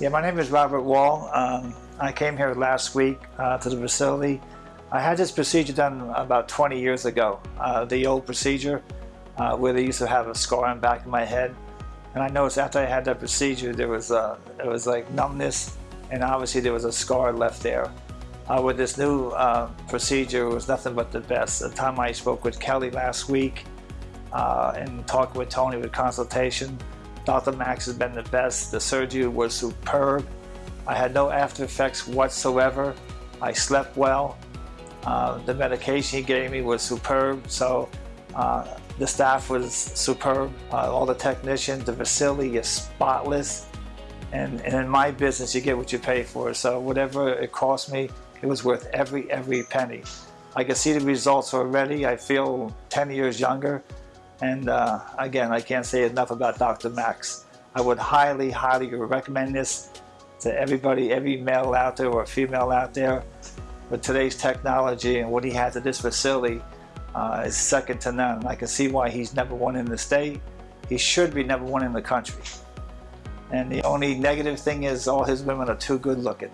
Yeah, my name is Robert Wall. Um, I came here last week uh, to the facility. I had this procedure done about 20 years ago. Uh, the old procedure uh, where they used to have a scar on the back of my head. And I noticed after I had that procedure, there was uh, it was like numbness, and obviously there was a scar left there. Uh, with this new uh, procedure, it was nothing but the best. The time I spoke with Kelly last week uh, and talked with Tony with consultation, Dr. Max has been the best. The surgery was superb. I had no after effects whatsoever. I slept well. Uh, the medication he gave me was superb. So uh, the staff was superb. Uh, all the technicians, the facility is spotless. And, and in my business, you get what you pay for. So whatever it cost me, it was worth every, every penny. I can see the results already. I feel 10 years younger. And uh, again, I can't say enough about Dr. Max. I would highly, highly recommend this to everybody, every male out there or female out there. With today's technology and what he has at this facility uh, is second to none. I can see why he's number one in the state. He should be number one in the country. And the only negative thing is all his women are too good looking.